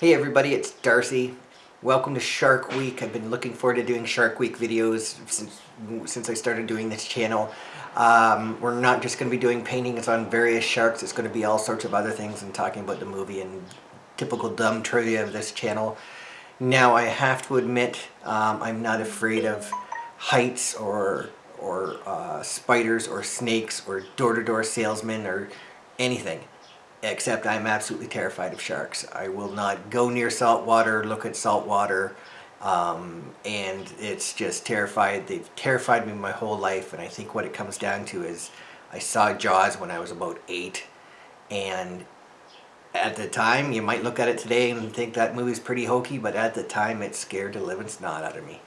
Hey everybody, it's Darcy. Welcome to Shark Week. I've been looking forward to doing Shark Week videos since since I started doing this channel. Um, we're not just going to be doing paintings on various sharks, it's going to be all sorts of other things and talking about the movie and typical dumb trivia of this channel. Now I have to admit um, I'm not afraid of heights or or uh, spiders or snakes or door-to-door -door salesmen or anything except I'm absolutely terrified of sharks. I will not go near salt water, look at salt water, um, and it's just terrified. They've terrified me my whole life, and I think what it comes down to is I saw Jaws when I was about eight, and at the time, you might look at it today and think that movie's pretty hokey, but at the time it scared the living snot out of me.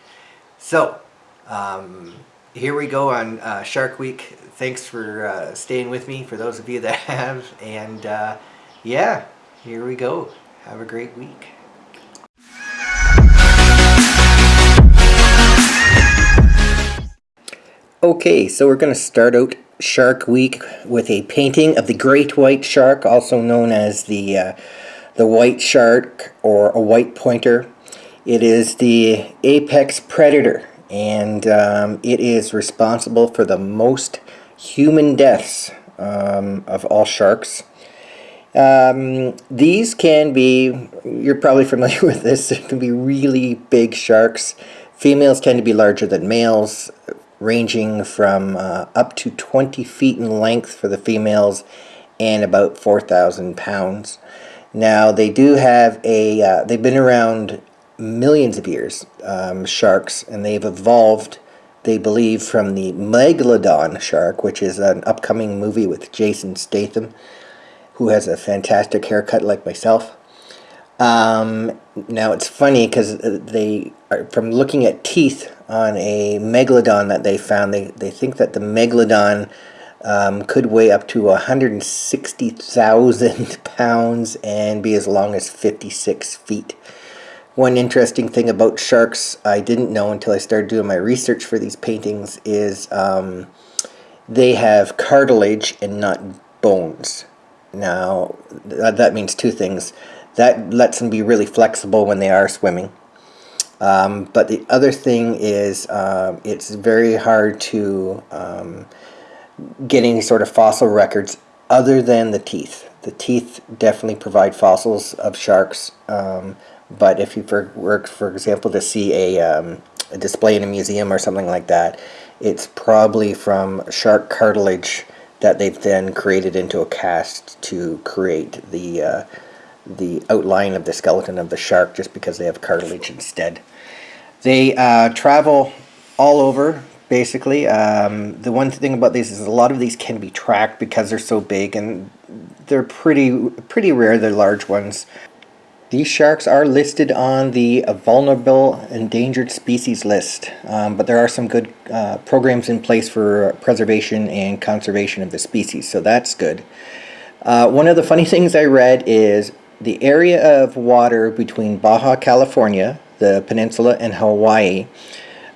So, um, here we go on uh, Shark Week. Thanks for uh, staying with me, for those of you that have. And uh, yeah, here we go. Have a great week. Okay, so we're going to start out Shark Week with a painting of the great white shark, also known as the, uh, the white shark or a white pointer. It is the apex predator and um, it is responsible for the most human deaths um, of all sharks. Um, these can be, you're probably familiar with this, it can be really big sharks. Females tend to be larger than males, ranging from uh, up to 20 feet in length for the females and about 4,000 pounds. Now they do have a, uh, they've been around millions of years, um, sharks, and they've evolved, they believe, from the Megalodon shark, which is an upcoming movie with Jason Statham, who has a fantastic haircut like myself. Um, now it's funny because they are, from looking at teeth on a megalodon that they found, they, they think that the megalodon um, could weigh up to 160,000 pounds and be as long as 56 feet. One interesting thing about sharks I didn't know until I started doing my research for these paintings is um, they have cartilage and not bones. Now, that means two things. That lets them be really flexible when they are swimming. Um, but the other thing is uh, it's very hard to um, get any sort of fossil records other than the teeth. The teeth definitely provide fossils of sharks. Um, but if you for, were, for example, to see a, um, a display in a museum or something like that, it's probably from shark cartilage that they've then created into a cast to create the uh, the outline of the skeleton of the shark just because they have cartilage instead. They uh, travel all over basically. Um, the one thing about these is a lot of these can be tracked because they're so big and they're pretty pretty rare, the large ones. These sharks are listed on the vulnerable endangered species list, um, but there are some good uh, programs in place for preservation and conservation of the species, so that's good. Uh, one of the funny things I read is the area of water between Baja California, the peninsula, and Hawaii.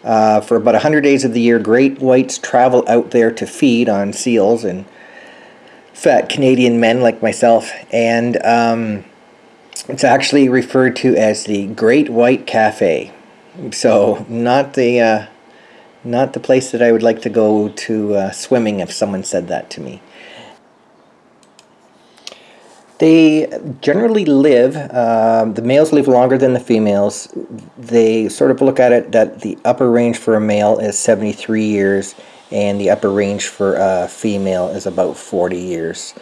Uh, for about 100 days of the year, great whites travel out there to feed on seals and fat Canadian men like myself. And um, it's actually referred to as the Great White Cafe. So not the uh, not the place that I would like to go to uh, swimming if someone said that to me. They generally live, uh, the males live longer than the females. They sort of look at it that the upper range for a male is 73 years and the upper range for a female is about 40 years.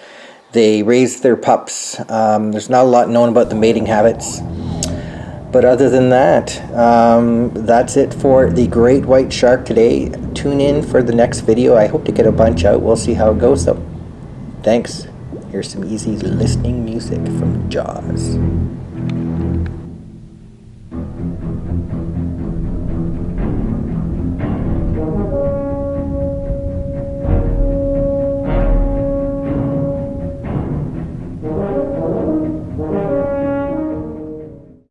They raise their pups. Um, there's not a lot known about the mating habits. But other than that, um, that's it for the great white shark today. Tune in for the next video. I hope to get a bunch out. We'll see how it goes though. Thanks. Here's some easy listening music from Jaws.